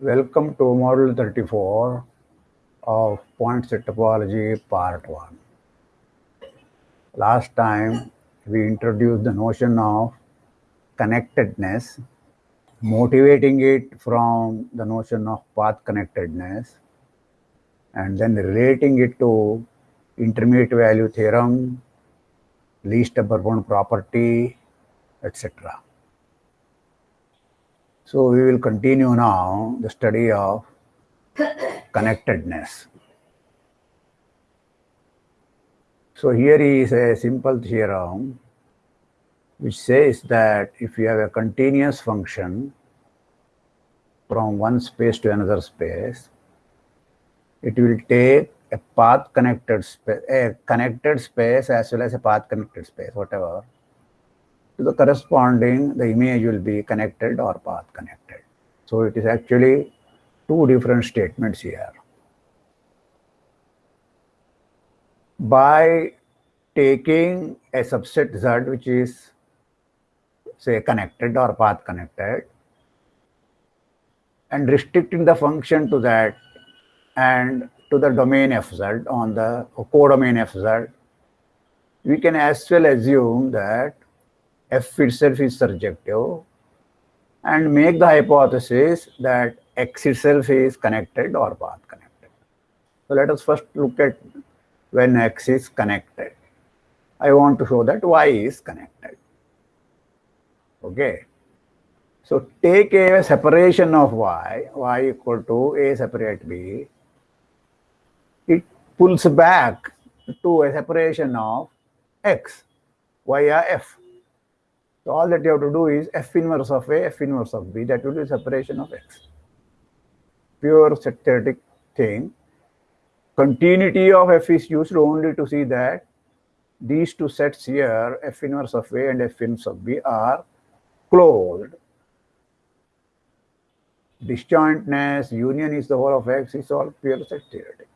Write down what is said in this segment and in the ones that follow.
Welcome to Model 34 of Point Set Topology Part 1. Last time we introduced the notion of connectedness, motivating it from the notion of path connectedness, and then relating it to intermediate value theorem, least upper bound property, etc. So we will continue now the study of connectedness. So here is a simple theorem which says that if you have a continuous function from one space to another space, it will take a path connected space, a connected space as well as a path connected space, whatever, to the corresponding, the image will be connected or path connected. So it is actually two different statements here. By taking a subset Z which is say connected or path connected and restricting the function to that and to the domain fz on the codomain fz, we can as well assume that f itself is surjective and make the hypothesis that x itself is connected or path connected. So let us first look at when x is connected. I want to show that y is connected. Okay. So take a separation of y, y equal to a separate b. It pulls back to a separation of x via f. So all that you have to do is f inverse of A, f inverse of B, that will be separation of X. Pure theoretic thing. Continuity of f is used only to see that these two sets here, f inverse of A and f inverse of B are closed. Disjointness, union is the whole of X is all pure set theoretic.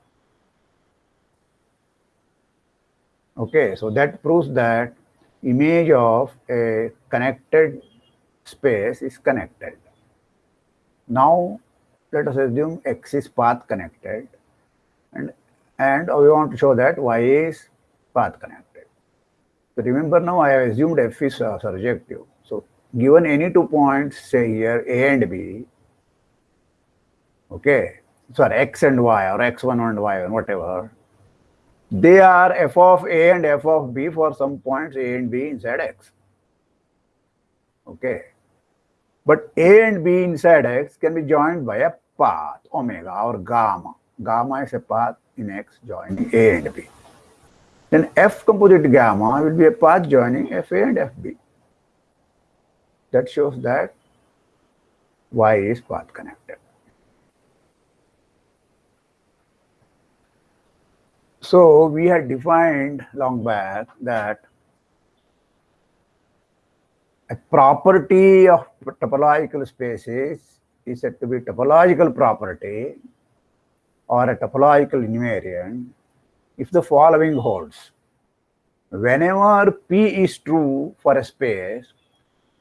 Okay, so that proves that image of a connected space is connected. Now, let us assume x is path connected and, and we want to show that y is path connected. So remember now I have assumed f is uh, surjective. Given any two points, say here a and b, okay, sorry, x and y or x1 and y1, whatever, they are f of a and f of b for some points a and b inside x. Okay. But a and b inside x can be joined by a path, omega or gamma. Gamma is a path in x joining a and b. Then f composite gamma will be a path joining fa and fb. That shows that y is path connected. So we had defined long back that a property of topological spaces is said to be topological property or a topological invariant if the following holds. Whenever P is true for a space,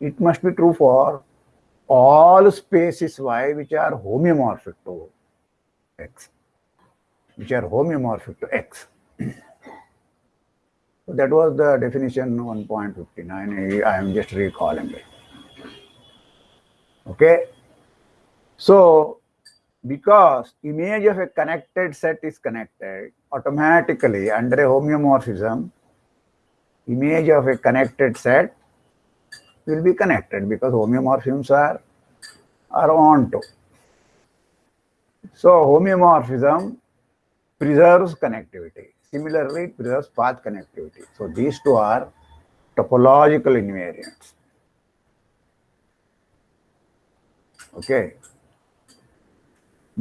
it must be true for all spaces Y which are homeomorphic to X which are homeomorphic to X. so that was the definition 1.59. I am just recalling it. Okay. So because image of a connected set is connected, automatically under a homeomorphism, image of a connected set will be connected because homeomorphisms are, are onto. So homeomorphism preserves connectivity. Similarly, it preserves path connectivity. So these two are topological invariants. Okay.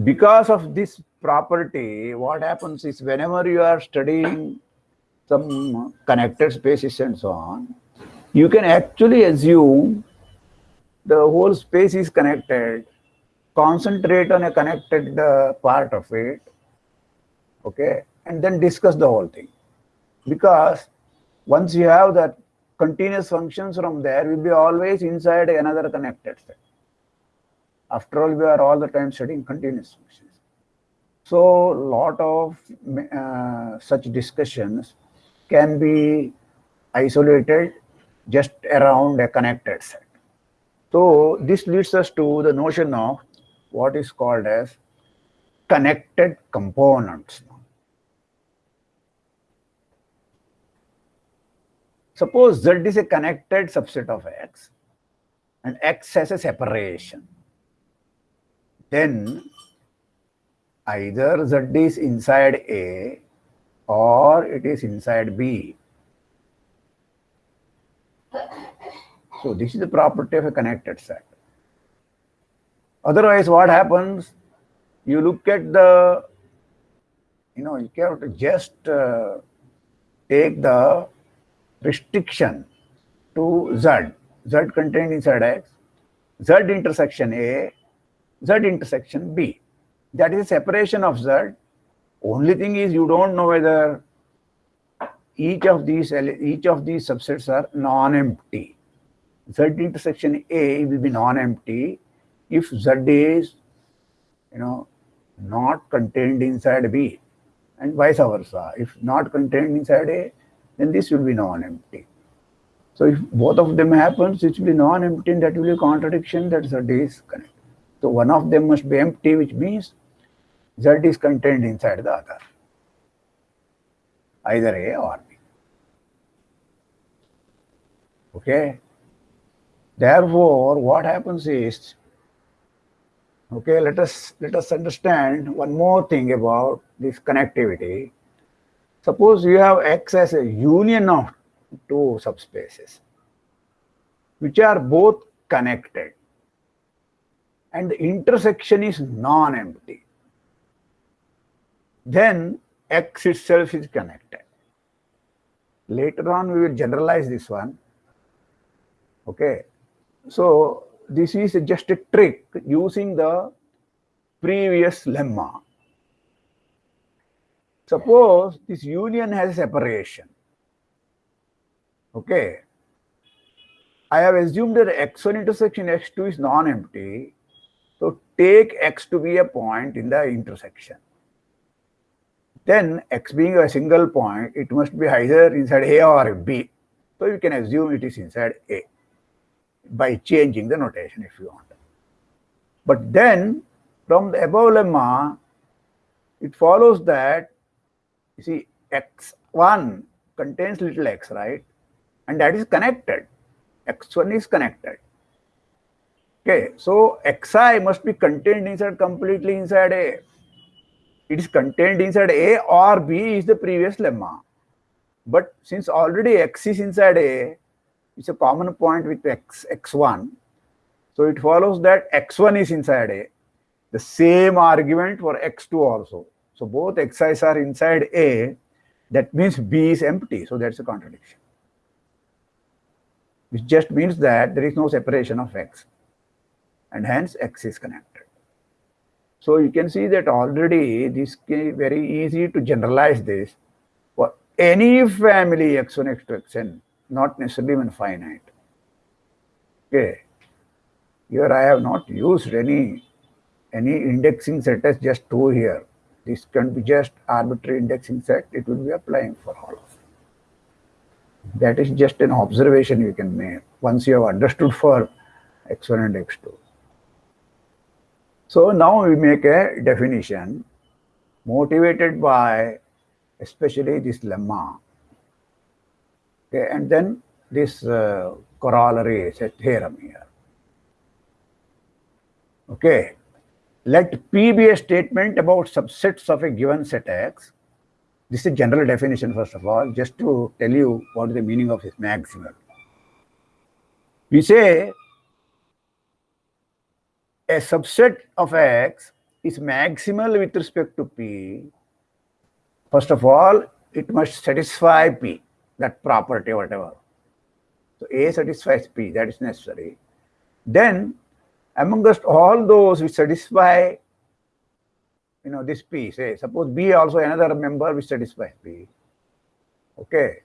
Because of this property, what happens is whenever you are studying some connected spaces and so on, you can actually assume the whole space is connected, concentrate on a connected uh, part of it, okay, and then discuss the whole thing. Because once you have that continuous functions from there, will be always inside another connected set. After all, we are all the time studying continuous functions. So, lot of uh, such discussions can be isolated just around a connected set. So, this leads us to the notion of what is called as connected components. Suppose Z is a connected subset of X and X has a separation. Then either Z is inside A or it is inside B. So this is the property of a connected set. Otherwise, what happens? You look at the, you know, you to just uh, take the restriction to Z. Z contained inside X, Z intersection A, Z intersection B. That is separation of Z. Only thing is you don't know whether each of these each of these subsets are non-empty. Z intersection A will be non-empty if Z is, you know, not contained inside B and vice versa. If not contained inside A, then this will be non-empty. So if both of them happens, it will be non-empty and that will be a contradiction that Z is connected. So one of them must be empty, which means Z is contained inside the other, either A or B. Okay. Therefore, what happens is, okay, let us let us understand one more thing about this connectivity. Suppose you have X as a union of two subspaces, which are both connected, and the intersection is non-empty then X itself is connected. Later on, we will generalize this one. Okay. So, this is just a trick using the previous lemma. Suppose this union has separation. Okay. I have assumed that x1 intersection x2 is non-empty. So, take x to be a point in the intersection then x being a single point, it must be either inside A or B. So you can assume it is inside A by changing the notation if you want. But then from the above lemma, it follows that you see x1 contains little x, right? And that is connected. x1 is connected. Okay, so xi must be contained inside completely inside A it is contained inside A or B is the previous lemma. But since already X is inside A, it's a common point with X, X1. So it follows that X1 is inside A. The same argument for X2 also. So both Xi's are inside A. That means B is empty. So that's a contradiction. Which just means that there is no separation of X. And hence X is connected. So you can see that already this is very easy to generalize this for any family x1, x2, xn, not necessarily even finite. Okay. Here I have not used any any indexing set as just two here. This can be just arbitrary indexing set. It will be applying for all of them. That is just an observation you can make once you have understood for x1 and x2. So now we make a definition motivated by especially this lemma. Okay, and then this uh, corollary set theorem here. Okay, let P be a statement about subsets of a given set X. This is a general definition, first of all, just to tell you what is the meaning of this maximal. We say a subset of X is maximal with respect to P, first of all, it must satisfy P, that property, whatever. So A satisfies P, that is necessary. then amongst all those which satisfy you know this P, say suppose B also another member which satisfies B. Okay.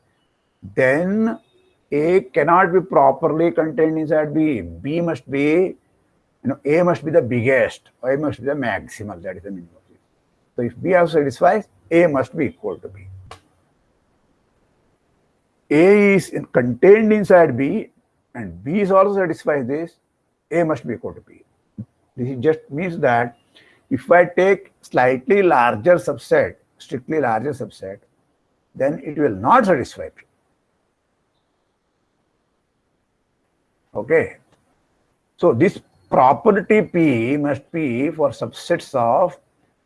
Then A cannot be properly contained inside B. B must be, you know, A must be the biggest, or A must be the maximal, that is the it. So if B also satisfies, A must be equal to B. A is contained inside B and B is also satisfies this, A must be equal to B. This just means that if I take slightly larger subset, strictly larger subset, then it will not satisfy P. Okay. So this property P must be for subsets of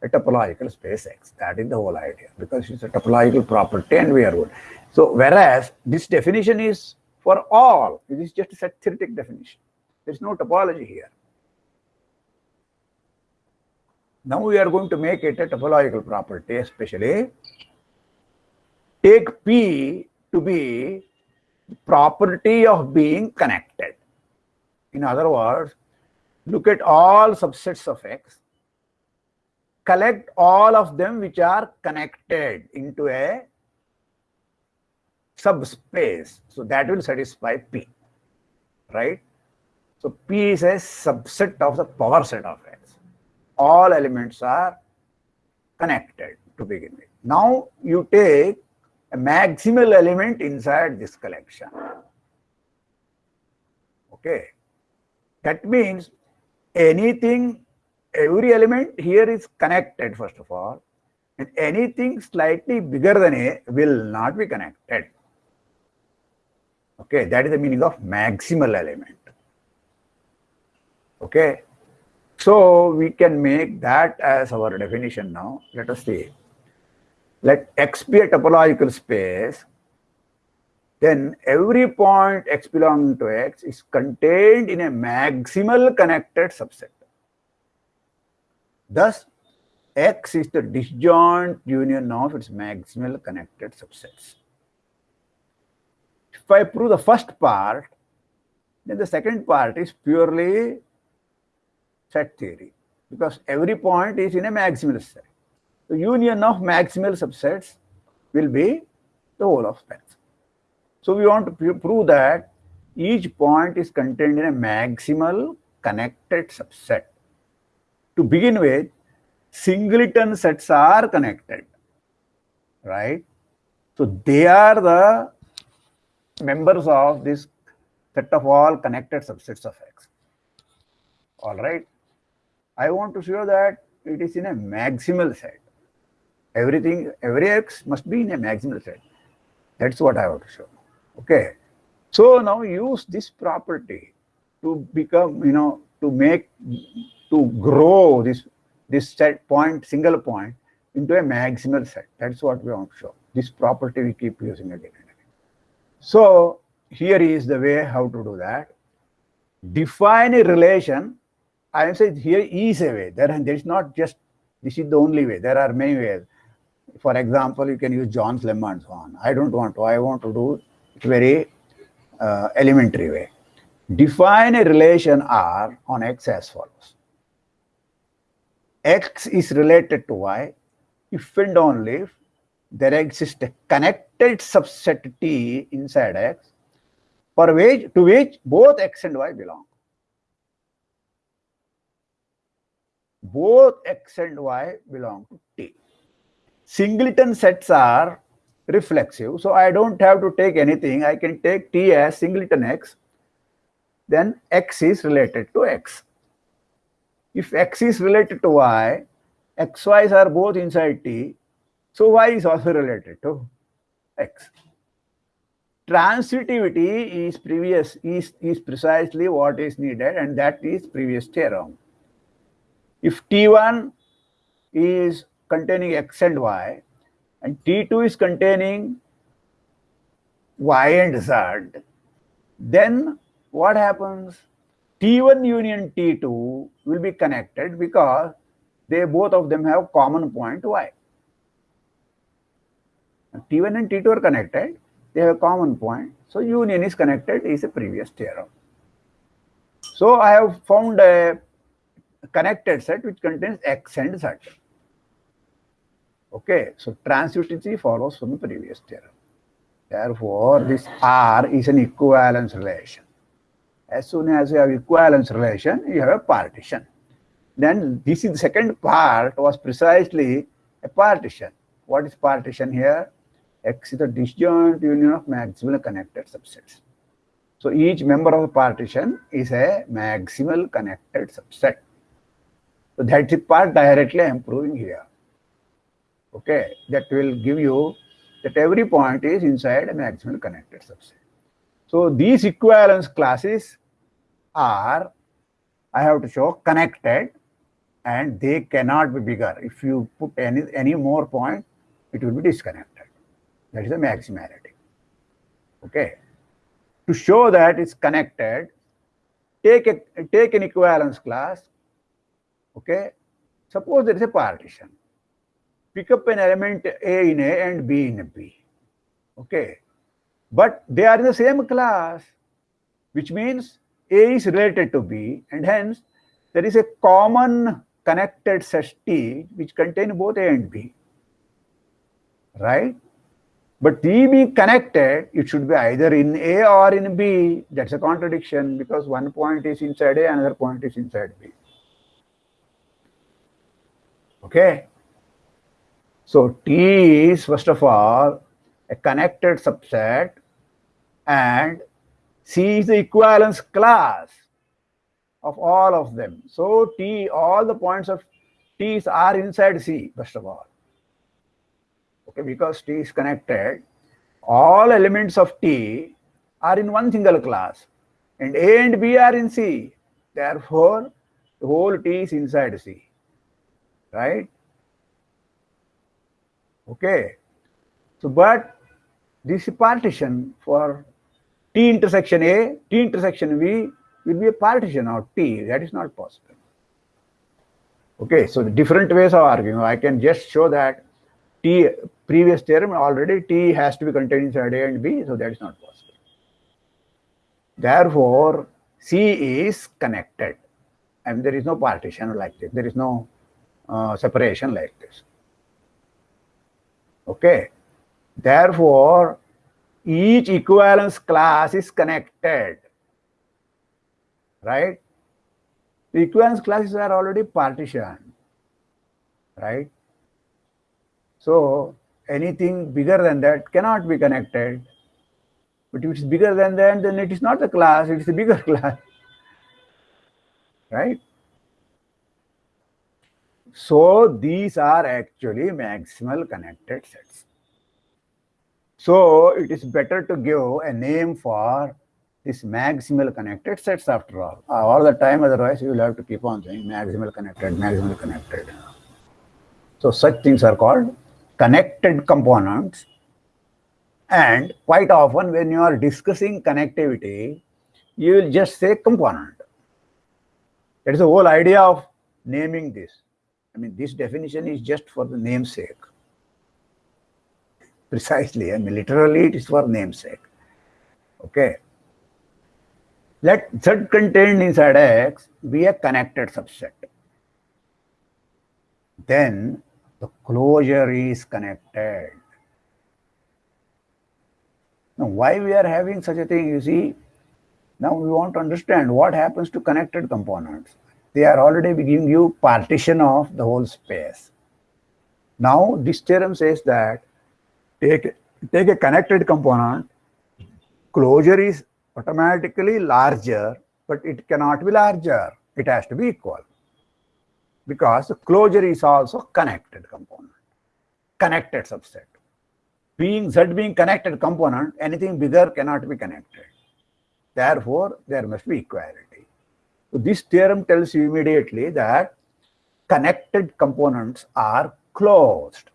a topological space X. That is the whole idea because it's a topological property and we are good. So whereas this definition is for all, it is just a set theoretic definition. There is no topology here. Now we are going to make it a topological property, especially take P to be property of being connected. In other words, look at all subsets of X, collect all of them which are connected into a subspace. So that will satisfy P, right? So P is a subset of the power set of X all elements are connected to begin with. Now you take a maximal element inside this collection. Okay. That means anything, every element here is connected first of all, and anything slightly bigger than A will not be connected. Okay, that is the meaning of maximal element. Okay, so we can make that as our definition now. Let us see. Let X be a topological space. Then every point X belonging to X is contained in a maximal connected subset. Thus, X is the disjoint union of its maximal connected subsets. If I prove the first part, then the second part is purely set theory because every point is in a maximal set. The union of maximal subsets will be the whole of space. So we want to prove that each point is contained in a maximal connected subset. To begin with, singleton sets are connected, right? So they are the members of this set of all connected subsets of X. All right. I want to show that it is in a maximal set. Everything, every x must be in a maximal set. That's what I want to show. Okay. So now use this property to become, you know, to make, to grow this, this set point, single point into a maximal set. That's what we want to show. This property we keep using again and again. So here is the way how to do that. Define a relation I am saying here is a way. There, there is not just this is the only way. There are many ways. For example, you can use Zorn's lemma and so on. I don't want to. I want to do it very uh, elementary way. Define a relation R on X as follows. X is related to Y if and only if there exists a connected subset T inside X for which to which both X and Y belong. both x and y belong to T. Singleton sets are reflexive, so I don't have to take anything. I can take T as singleton x, then x is related to x. If x is related to y, xy's are both inside T, so y is also related to x. Transitivity is previous is, is precisely what is needed and that is previous theorem. If T1 is containing X and Y, and T2 is containing Y and Z, then what happens? T1 union T2 will be connected because they both of them have common point Y. T1 and T2 are connected, they have a common point. So union is connected is a previous theorem. So I have found a connected set which contains X and Z. Okay, so transitivity follows from the previous theorem. Therefore, this R is an equivalence relation. As soon as you have equivalence relation, you have a partition. Then this is the second part was precisely a partition. What is partition here? X is the disjoint union of maximal connected subsets. So each member of the partition is a maximal connected subset. So that's the part directly I'm proving here. Okay, that will give you that every point is inside a maximal connected subset. So these equivalence classes are, I have to show, connected and they cannot be bigger. If you put any, any more point, it will be disconnected. That is the maximality. Okay. To show that it's connected, take a take an equivalence class. Okay. Suppose there is a partition. Pick up an element A in A and B in B. Okay. But they are in the same class, which means A is related to B, and hence there is a common connected set T which contain both A and B. Right? But T being connected, it should be either in A or in B. That's a contradiction because one point is inside A, another point is inside B. Okay. So T is first of all a connected subset and C is the equivalence class of all of them. So T, all the points of T's are inside C, first of all okay, because T is connected, all elements of T are in one single class and A and B are in C. Therefore, the whole T is inside C, right? Okay. So, but this partition for T intersection A, T intersection V will be a partition of T. That is not possible. Okay, so the different ways of arguing. I can just show that T previous theorem already T has to be contained inside A and B, so that is not possible. Therefore, C is connected and there is no partition like this. There is no uh, separation like this. Okay. Therefore, each equivalence class is connected. Right? The equivalence classes are already partitioned. Right? So anything bigger than that cannot be connected. But if it's bigger than that, then it is not a class, it is a bigger class. Right? So these are actually maximal connected sets. So it is better to give a name for this maximal connected sets after all. Uh, all the time, otherwise you will have to keep on saying maximal connected, maximal connected. So such things are called connected components and quite often when you are discussing connectivity, you will just say component. That is the whole idea of naming this. I mean, this definition is just for the namesake. Precisely, I mean, literally it is for namesake. Okay. Let Z contained inside X be a connected subset. Then the closure is connected. Now, why we are having such a thing, you see, now we want to understand what happens to connected components. They are already giving you partition of the whole space. Now, this theorem says that take, take a connected component, closure is automatically larger, but it cannot be larger. It has to be equal because the closure is also connected component, connected subset. Being Z being connected component, anything bigger cannot be connected. Therefore, there must be equality. So this theorem tells you immediately that connected components are closed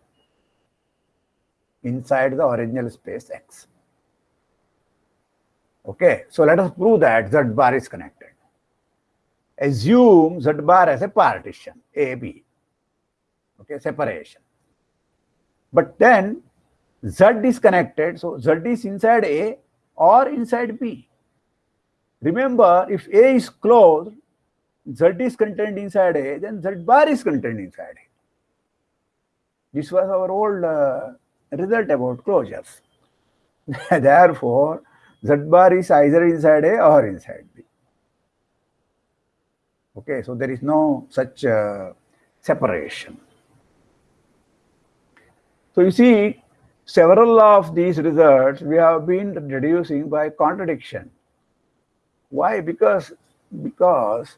inside the original space X. Okay, so let us prove that Z bar is connected assume Z bar as a partition, AB, okay, separation. But then Z is connected, so Z is inside A or inside B. Remember, if A is closed, Z is contained inside A, then Z bar is contained inside A. This was our old uh, result about closures. Therefore, Z bar is either inside A or inside B. Okay, so there is no such uh, separation. So you see, several of these results we have been reducing by contradiction. Why? Because because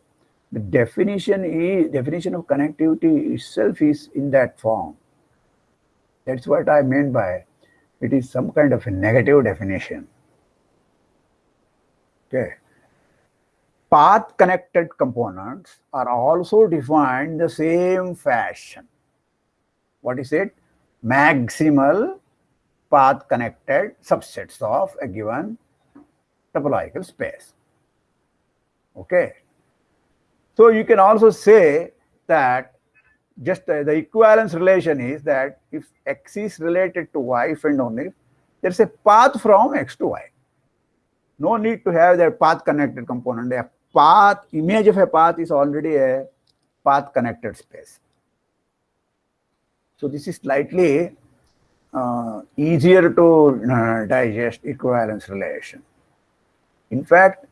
the definition is definition of connectivity itself is in that form. That's what I meant by it is some kind of a negative definition. Okay. Path connected components are also defined the same fashion. What is it? Maximal path connected subsets of a given topological space. Okay. So you can also say that just uh, the equivalence relation is that if x is related to y, if and only if there's a path from x to y. No need to have that path connected component. A path, image of a path is already a path connected space. So this is slightly uh, easier to uh, digest equivalence relation. In fact,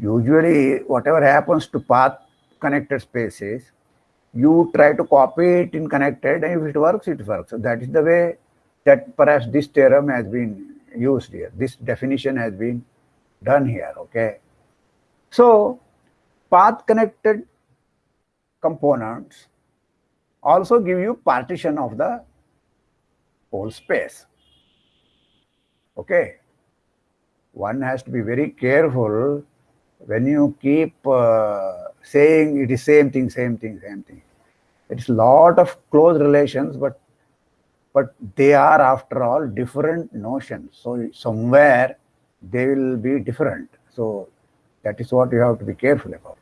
usually whatever happens to path connected spaces, you try to copy it in connected and if it works, it works. So that is the way that perhaps this theorem has been used here. This definition has been done here, okay? So path connected components also give you partition of the whole space. Okay. One has to be very careful when you keep uh, saying it is same thing, same thing, same thing. It's a lot of close relations, but but they are after all different notions. So somewhere they will be different. So that is what you have to be careful about.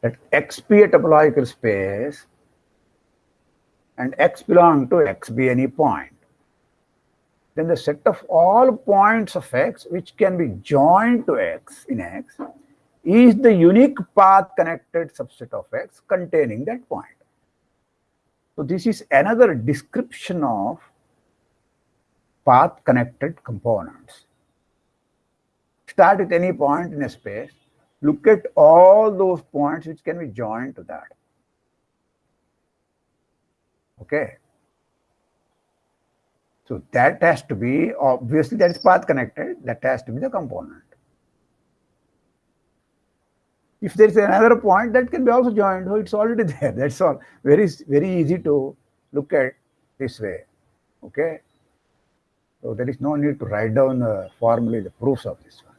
That X be a topological space and X belong to X be any point. Then the set of all points of X which can be joined to X in X is the unique path connected subset of X containing that point. So this is another description of path connected components. Start at any point in a space, look at all those points which can be joined to that. Okay. So that has to be, obviously that is path connected, that has to be the component. If there is another point that can be also joined, oh, it's already there. That's all. Very, very easy to look at this way. Okay. So there is no need to write down uh, formally the proofs of this one.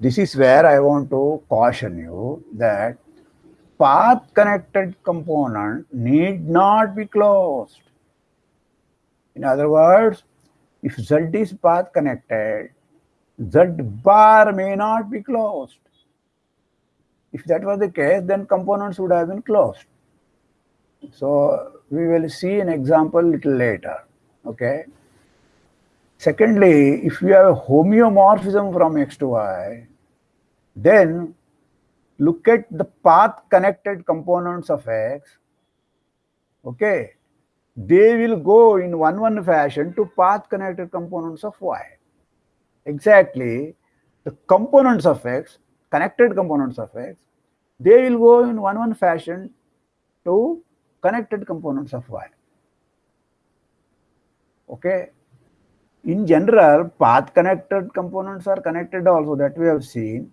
This is where I want to caution you that path connected component need not be closed. In other words, if Z is path connected, Z bar may not be closed. If that was the case, then components would have been closed. So we will see an example little later. Okay. Secondly, if you have a homeomorphism from x to y, then look at the path connected components of x. Okay. They will go in one-one fashion to path connected components of y exactly the components of x, connected components of x, they will go in one-one fashion to connected components of y. Okay. In general, path connected components are connected also that we have seen,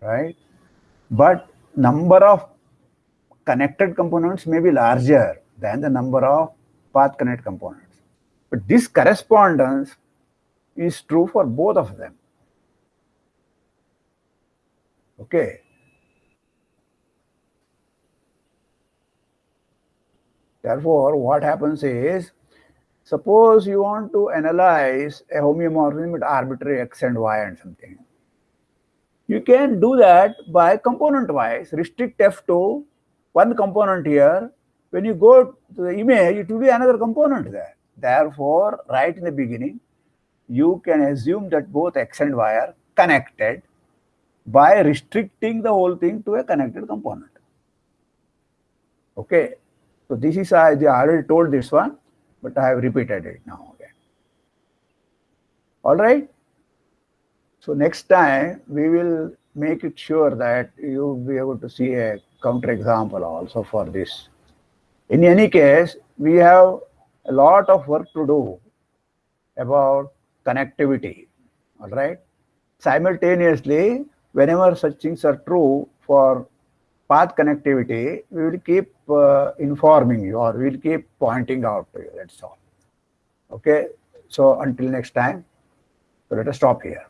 right? But number of connected components may be larger than the number of path connected components. But this correspondence is true for both of them. Okay. Therefore, what happens is, suppose you want to analyze a homeomorphism with arbitrary x and y and something. You can do that by component-wise, restrict f to one component here. When you go to the image, it will be another component there. Therefore, right in the beginning, you can assume that both X and Y are connected by restricting the whole thing to a connected component. Okay, so this is, I already told this one, but I have repeated it now again. All right. So next time we will make it sure that you will be able to see a counter example also for this. In any case, we have a lot of work to do about connectivity. All right. Simultaneously, whenever such things are true for path connectivity, we will keep uh, informing you or we will keep pointing out to you. That's all. Okay. So until next time, so let us stop here.